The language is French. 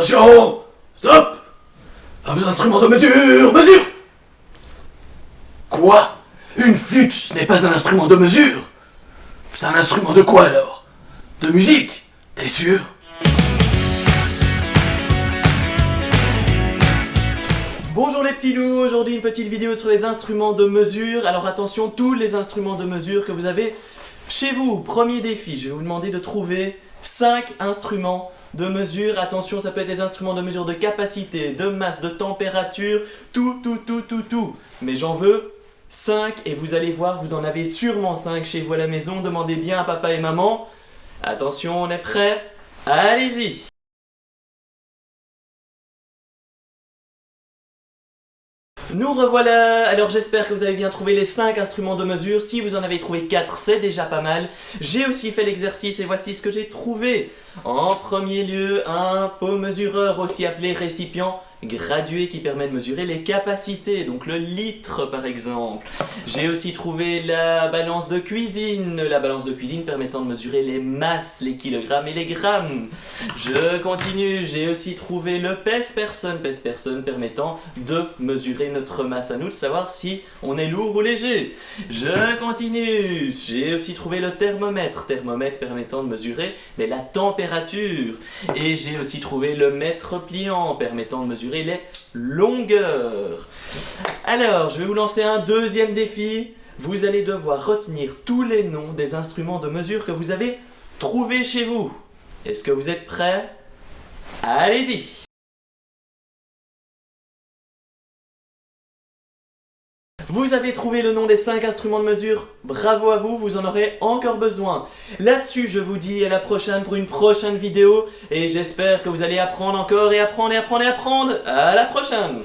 Attention Stop. À vos instruments de mesure Mesure. Quoi? Une flûte ce n'est pas un instrument de mesure. C'est un instrument de quoi alors? De musique T'es sûr? Bonjour les petits loups, aujourd'hui une petite vidéo sur les instruments de mesure. Alors attention, tous les instruments de mesure que vous avez chez vous. Premier défi, je vais vous demander de trouver 5 instruments de mesure. Attention, ça peut être des instruments de mesure de capacité, de masse, de température, tout, tout, tout, tout, tout. Mais j'en veux 5 et vous allez voir, vous en avez sûrement 5 chez vous à la maison. Demandez bien à papa et maman. Attention, on est prêt Allez-y Nous revoilà Alors j'espère que vous avez bien trouvé les 5 instruments de mesure. Si vous en avez trouvé 4, c'est déjà pas mal. J'ai aussi fait l'exercice et voici ce que j'ai trouvé. En premier lieu, un pot mesureur, aussi appelé récipient gradué qui permet de mesurer les capacités, donc le litre par exemple. J'ai aussi trouvé la balance de cuisine, la balance de cuisine permettant de mesurer les masses, les kilogrammes et les grammes. Je continue, j'ai aussi trouvé le pèse-personne, pèse-personne permettant de mesurer notre masse à nous, de savoir si on est lourd ou léger. Je continue, j'ai aussi trouvé le thermomètre, thermomètre permettant de mesurer la température. Et j'ai aussi trouvé le mètre pliant permettant de les longueurs. Alors, je vais vous lancer un deuxième défi. Vous allez devoir retenir tous les noms des instruments de mesure que vous avez trouvés chez vous. Est-ce que vous êtes prêts? Allez-y Vous avez trouvé le nom des 5 instruments de mesure, bravo à vous, vous en aurez encore besoin. Là-dessus, je vous dis à la prochaine pour une prochaine vidéo, et j'espère que vous allez apprendre encore et apprendre et apprendre et apprendre. À la prochaine